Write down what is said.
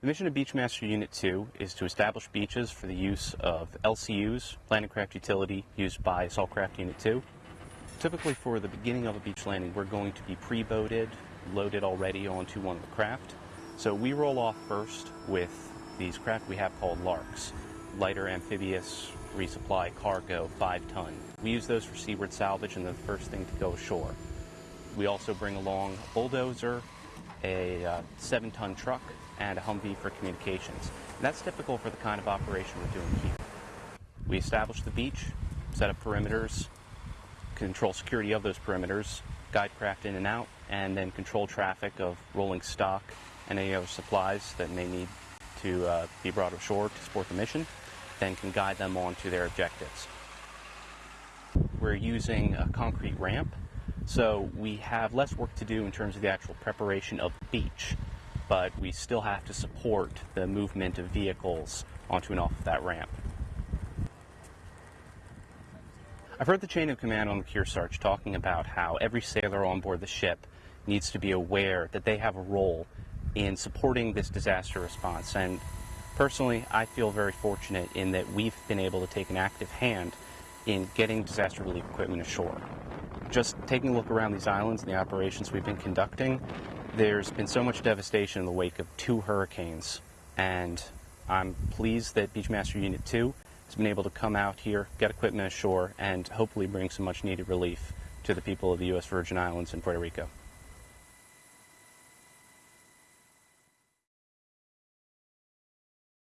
The mission of Beachmaster Unit 2 is to establish beaches for the use of LCUs, landing craft utility, used by Assault Craft Unit 2. Typically for the beginning of a beach landing, we're going to be pre-boated, loaded already onto one of the craft. So we roll off first with these craft we have called LARCs, lighter amphibious resupply cargo 5 ton. We use those for seaward salvage and the first thing to go ashore. We also bring along bulldozer, a uh, 7 ton truck, and a Humvee for communications. And that's typical for the kind of operation we're doing here. We establish the beach, set up perimeters, control security of those perimeters, guide craft in and out, and then control traffic of rolling stock and any other supplies that may need to uh, be brought ashore to support the mission, then can guide them on to their objectives. We're using a concrete ramp, so we have less work to do in terms of the actual preparation of beach but we still have to support the movement of vehicles onto and off of that ramp. I've heard the chain of command on the Kearsarge talking about how every sailor on board the ship needs to be aware that they have a role in supporting this disaster response. And personally, I feel very fortunate in that we've been able to take an active hand in getting disaster relief equipment ashore. Just taking a look around these islands and the operations we've been conducting, there's been so much devastation in the wake of two hurricanes, and I'm pleased that Beachmaster Unit 2 has been able to come out here, get equipment ashore, and hopefully bring some much needed relief to the people of the U.S. Virgin Islands and Puerto Rico.